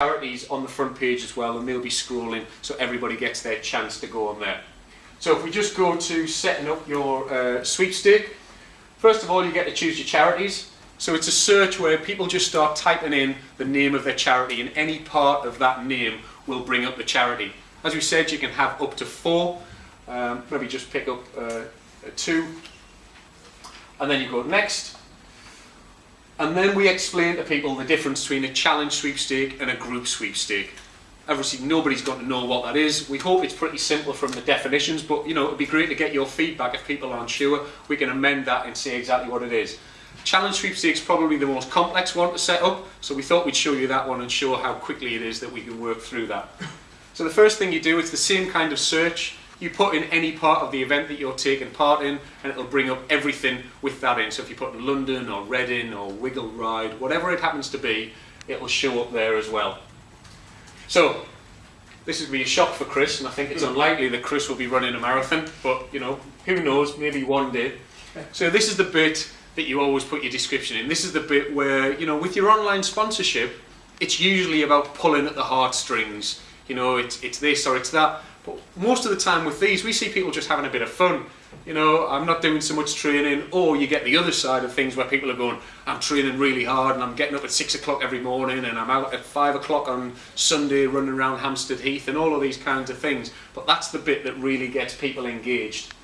charities on the front page as well and they'll be scrolling so everybody gets their chance to go on there. So if we just go to setting up your uh, sweepstake, first of all you get to choose your charities. So it's a search where people just start typing in the name of their charity and any part of that name will bring up the charity. As we said, you can have up to four. Um, maybe just pick up uh, two. And then you go next. And then we explain to people the difference between a challenge sweepstake and a group sweepstake. Obviously, nobody's going to know what that is. We hope it's pretty simple from the definitions, but you know, it'd be great to get your feedback if people aren't sure. We can amend that and say exactly what it is. Challenge sweepstakes probably the most complex one to set up, so we thought we'd show you that one and show how quickly it is that we can work through that. So the first thing you do, it's the same kind of search. You put in any part of the event that you're taking part in, and it'll bring up everything with that in. So if you put in London or Reading or Wiggle Ride, whatever it happens to be, it'll show up there as well. So this to be a shock for Chris, and I think it's hmm. unlikely that Chris will be running a marathon, but you know, who knows, maybe one day. So this is the bit that you always put your description in. This is the bit where, you know, with your online sponsorship, it's usually about pulling at the heartstrings. You know, it's, it's this or it's that. But most of the time with these, we see people just having a bit of fun. You know, I'm not doing so much training, or you get the other side of things where people are going, I'm training really hard and I'm getting up at six o'clock every morning and I'm out at five o'clock on Sunday running around Hampstead Heath and all of these kinds of things. But that's the bit that really gets people engaged.